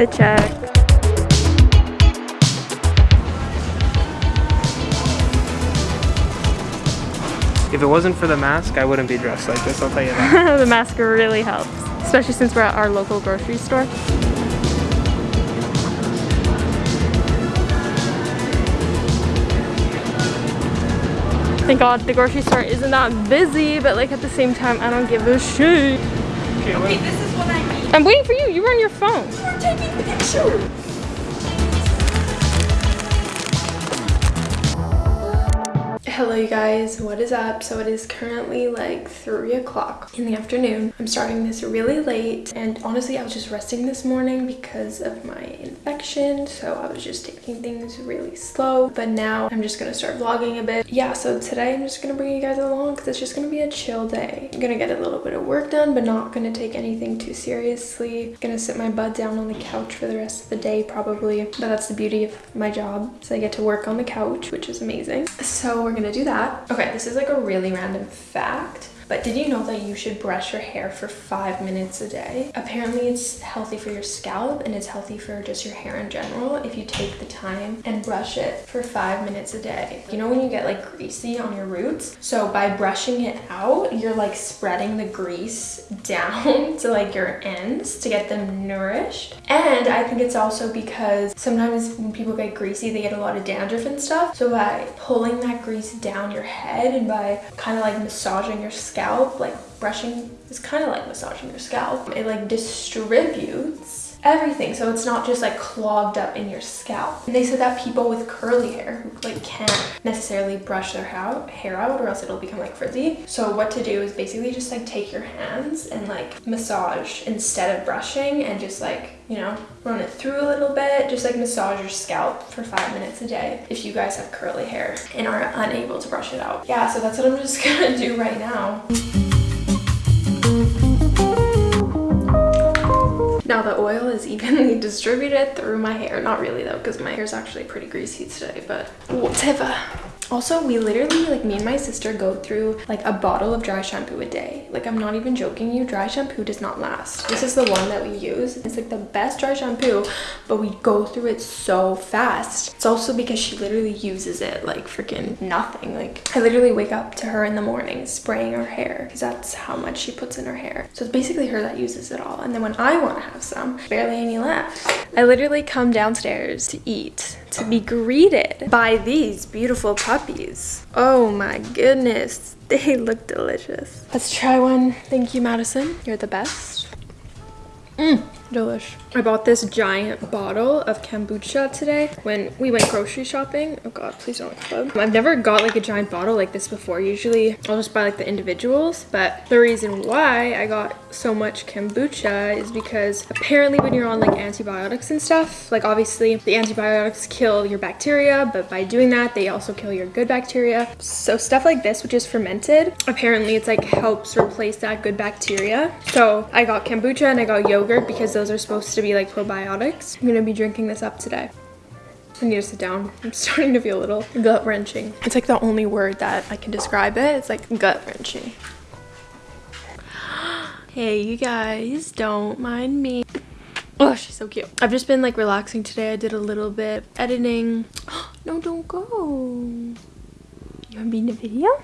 Fit check. If it wasn't for the mask, I wouldn't be dressed like this, I'll tell you that. the mask really helps, especially since we're at our local grocery store. Thank God the grocery store isn't that busy, but like at the same time, I don't give a shit. Okay, Okay, this is what I. I'm waiting for you. You were on your phone. We're taking pictures. Hello you guys, what is up? So it is currently like 3 o'clock in the afternoon. I'm starting this really late and honestly I was just resting this morning because of my infection so I was just taking things really slow but now I'm just gonna start vlogging a bit. Yeah, so today I'm just gonna bring you guys along because it's just gonna be a chill day. I'm gonna get a little bit of work done but not gonna take anything too seriously. gonna sit my butt down on the couch for the rest of the day probably but that's the beauty of my job so I get to work on the couch which is amazing. So we're gonna do that. Okay, this is like a really random fact. But did you know that you should brush your hair for five minutes a day? Apparently it's healthy for your scalp and it's healthy for just your hair in general if you take the time and brush it for five minutes a day. You know when you get like greasy on your roots? So by brushing it out, you're like spreading the grease down to like your ends to get them nourished. And I think it's also because sometimes when people get greasy, they get a lot of dandruff and stuff. So by pulling that grease down your head and by kind of like massaging your scalp scalp, like brushing is kind of like massaging your scalp. It like distributes everything. So it's not just like clogged up in your scalp. And they said that people with curly hair like can't necessarily brush their hair out or else it'll become like frizzy. So what to do is basically just like take your hands and like massage instead of brushing and just like you know run it through a little bit. Just like massage your scalp for five minutes a day if you guys have curly hair and are unable to brush it out. Yeah so that's what i'm just gonna do right now The oil is evenly distributed through my hair. Not really though, because my hair is actually pretty greasy today, but whatever. Also, we literally, like me and my sister go through like a bottle of dry shampoo a day. Like I'm not even joking you, dry shampoo does not last. This is the one that we use. It's like the best dry shampoo, but we go through it so fast. It's also because she literally uses it like freaking nothing. Like I literally wake up to her in the morning spraying her hair because that's how much she puts in her hair. So it's basically her that uses it all. And then when I want to have some, barely any left. I literally come downstairs to eat to be greeted by these beautiful puppies. Oh my goodness, they look delicious. Let's try one. Thank you, Madison. You're the best. Mmm, delish. I bought this giant bottle of kombucha today when we went grocery shopping. Oh god, please don't club. I've never got like a giant bottle like this before. Usually I'll just buy like the individuals, but the reason why I got so much kombucha is because apparently when you're on like antibiotics and stuff, like obviously the antibiotics kill your bacteria, but by doing that, they also kill your good bacteria. So stuff like this, which is fermented, apparently it's like helps replace that good bacteria. So I got kombucha and I got yogurt because those are supposed to to be like probiotics. I'm gonna be drinking this up today. I need to sit down. I'm starting to feel a little gut wrenching. It's like the only word that I can describe it. It's like gut wrenching. hey, you guys, don't mind me. Oh, she's so cute. I've just been like relaxing today. I did a little bit editing. no, don't go. You wanna be in the video?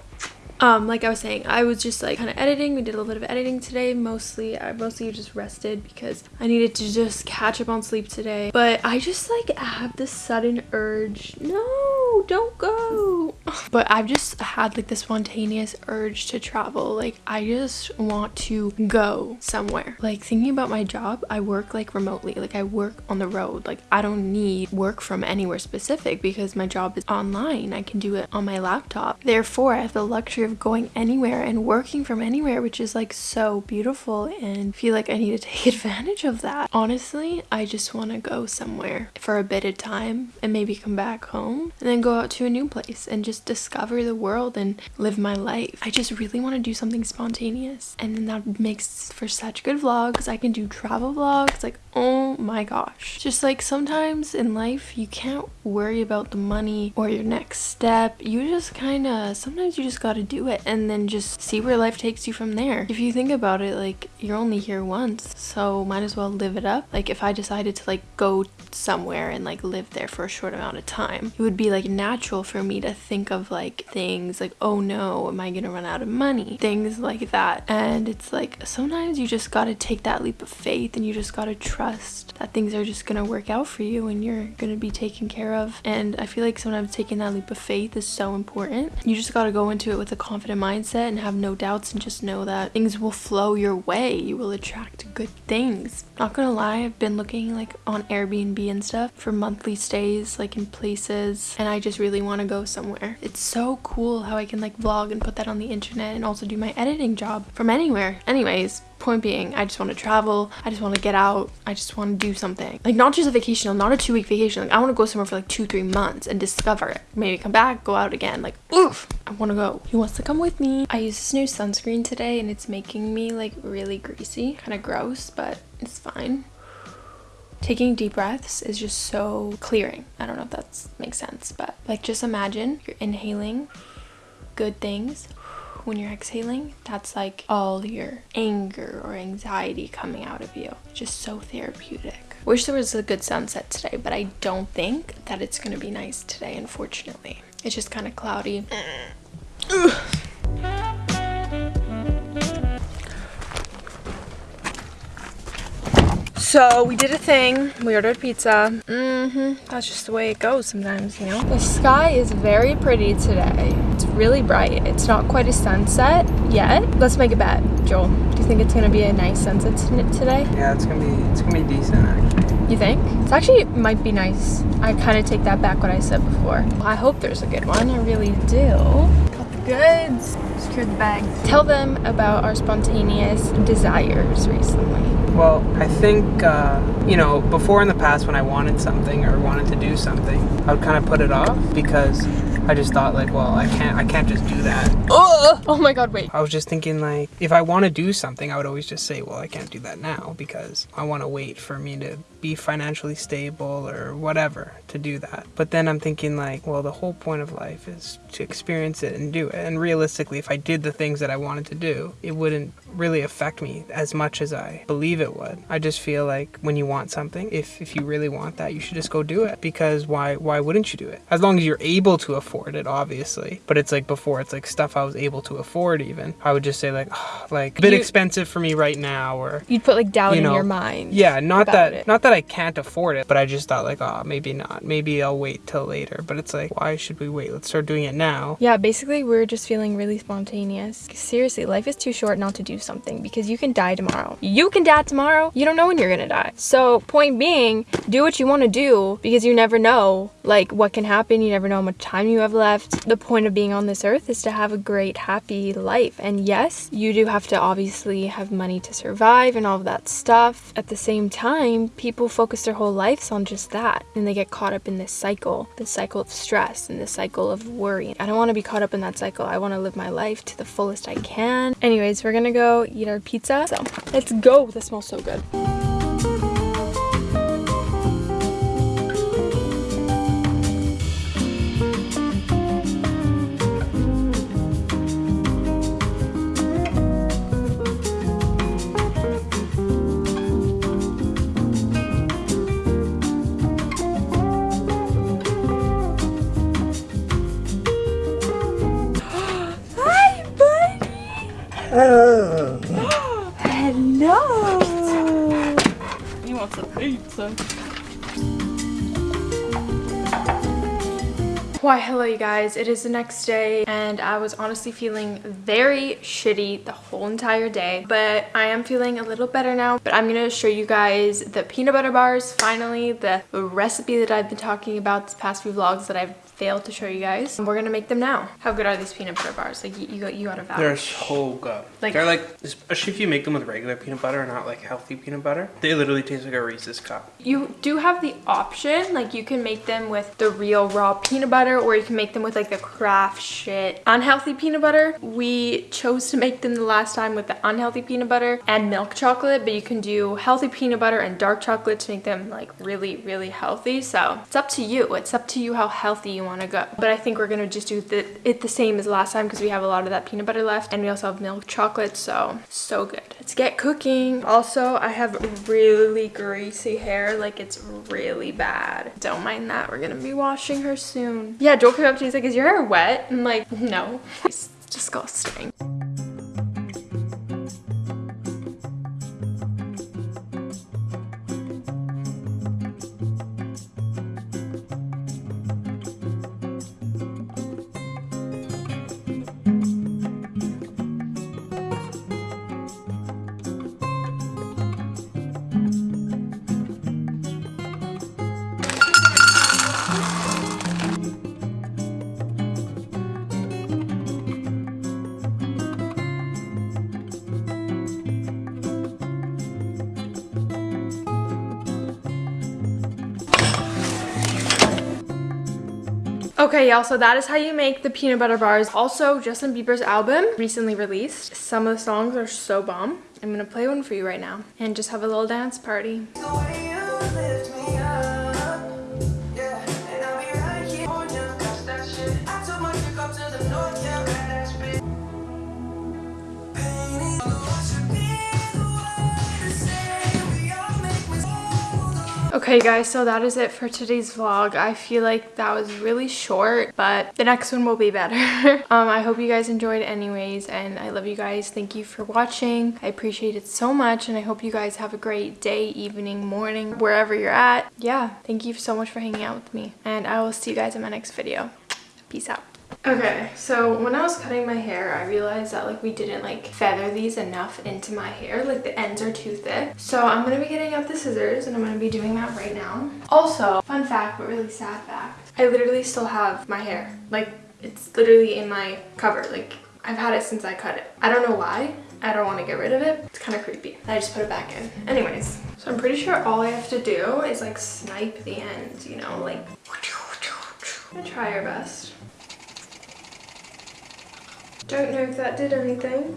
Um like i was saying i was just like kind of editing. We did a little bit of editing today. Mostly i mostly just rested because i needed to just catch up on sleep today. But i just like have this sudden urge. No don't go. But i've just had like the spontaneous urge to travel. Like i just want to go somewhere. Like thinking about my job i work like remotely. Like i work on the road. Like i don't need work from anywhere specific because my job is online. I can do it on my laptop. Therefore i have the luxury of going anywhere and working from anywhere, which is like so beautiful and feel like I need to take advantage of that. Honestly, I just want to go somewhere for a bit of time and maybe come back home and then go out to a new place and just discover the world and live my life. I just really want to do something spontaneous and then that makes for such good vlogs. I can do travel vlogs like Oh my gosh. Just like sometimes in life, you can't worry about the money or your next step. You just kind of, sometimes you just got to do it and then just see where life takes you from there. If you think about it, like you're only here once, so might as well live it up. Like if I decided to like go somewhere and like live there for a short amount of time, it would be like natural for me to think of like things like, oh no, am I gonna run out of money? Things like that. And it's like sometimes you just gotta take that leap of faith and you just gotta trust that things are just gonna work out for you and you're gonna be taken care of. And I feel like sometimes taking that leap of faith is so important. You just gotta go into it with a confident mindset and have no doubts and just know that things will flow your way. You will attract good things. Not gonna lie, I've been looking like on Airbnb and stuff for monthly stays like in places and I just really want to go somewhere. It's so cool how I can like vlog and put that on the internet and also do my editing job from anywhere. Anyways, point being i just want to travel i just want to get out i just want to do something. Like not just a vacation not a two week vacation like i want to go somewhere for like two three months and discover it. Maybe come back go out again like oof i want to go. He wants to come with me. I used this new sunscreen today and it's making me like really greasy kind of gross but it's fine. Taking deep breaths is just so clearing. I don't know if that makes sense but like just imagine you're inhaling good things when you're exhaling, that's like all your anger or anxiety coming out of you. Just so therapeutic. Wish there was a good sunset today, but I don't think that it's gonna be nice today, unfortunately. It's just kind of cloudy. So we did a thing. We ordered pizza. Mm-hmm. That's just the way it goes sometimes, you know? The sky is very pretty today. It's really bright. It's not quite a sunset yet. Let's make a bet, Joel. Do you think it's gonna be a nice sunset today? Yeah, it's gonna be it's gonna be decent actually. You think? It's actually it might be nice. I kind of take that back what I said before. I hope there's a good one. I really do. Got the goods. Secure the bag. Tell them about our spontaneous desires recently. Well, I think, uh, you know, before in the past when I wanted something or wanted to do something, I would kind of put it off because I just thought like, well, I can't, I can't just do that. Oh, oh my God, wait. I was just thinking like, if I want to do something, I would always just say, well, I can't do that now because I want to wait for me to be financially stable or whatever to do that. But then I'm thinking like, well, the whole point of life is to experience it and do it. And realistically, if I did the things that I wanted to do, it wouldn't really affect me as much as I believe it would. I just feel like when you want something, if if you really want that, you should just go do it because why why wouldn't you do it? As long as you're able to afford it, obviously. But it's like before, it's like stuff I was able to afford even. I would just say like oh, like a bit You- expensive for me right now or You'd put like doubt You know, in your mind. yeah, not that it. not that I can't afford it, but I just thought like, oh, maybe not. Maybe I'll wait till later. But it's like, why should we wait? Let's start doing it now. Yeah, basically, we're just feeling really spontaneous. Seriously, life is too short not to do something because you can die tomorrow. You can die tomorrow. You don't know when you're gonna die. So, point being, do what you want to do because you never know, like, what can happen. You never know how much time you have left. The point of being on this earth is to have a great, happy life. And yes, you do have to obviously have money to survive and all of that stuff. At the same time, people focus their whole lives on just that and they get caught up in this cycle, this cycle of stress and this cycle of worry. I don't want to be caught up in that cycle. I want to live my life to the fullest I can. Anyways, we're gonna go eat our pizza. So let's go. This smells so good. Oh. He wants a pizza. Why, hello, you guys. It is the next day, and I was honestly feeling very shitty the whole entire day, but I am feeling a little better now. But I'm gonna show you guys the peanut butter bars, finally, the recipe that I've been talking about this past few vlogs that I've failed to show you guys. And we're gonna make them now. How good are these peanut butter bars? Like, you, you, got, you gotta vouch. They're so good. Like- They're like, especially if you make them with regular peanut butter and not like healthy peanut butter. They literally taste like a Reese's cup. You do have the option, like you can make them with the real raw peanut butter butter or you can make them with like the Kraft shit unhealthy peanut butter. We chose to make them the last time with the unhealthy peanut butter and milk chocolate, but you can do healthy peanut butter and dark chocolate to make them like really, really healthy. So it's up to you. It's up to you how healthy you want to go. But I think we're going to just do the, it the same as last time because we have a lot of that peanut butter left and we also have milk chocolate. So, so good. Let's get cooking. Also, I have really greasy hair. Like it's really bad. Don't mind that. We're going to be washing her soon. Yeah, Joel came up to me. He's like, is your hair wet? I'm like, no. It's disgusting. Okay, y'all, so that is how you make the peanut butter bars. Also, Justin Bieber's album recently released. Some of the songs are so bomb. I'm gonna play one for you right now and just have a little dance party. Okay guys, so that is it for today's vlog. I feel like that was really short, but the next one will be better. um, I hope you guys enjoyed anyways, and I love you guys. Thank you for watching. I appreciate it so much, and I hope you guys have a great day, evening, morning, wherever you're at. Yeah, thank you so much for hanging out with me, and I will see you guys in my next video. Peace out. Okay, so when I was cutting my hair, I realized that like we didn't like feather these enough into my hair. Like the ends are too thick. So I'm going to be getting out the scissors and I'm going to be doing that right now. Also, fun fact, but really sad fact. I literally still have my hair. Like it's literally in my cover. Like I've had it since I cut it. I don't know why. I don't want to get rid of it. It's kind of creepy. I just put it back in. Anyways, so I'm pretty sure all I have to do is like snipe the ends, you know, like I'm gonna try our best. Don't know if that did anything.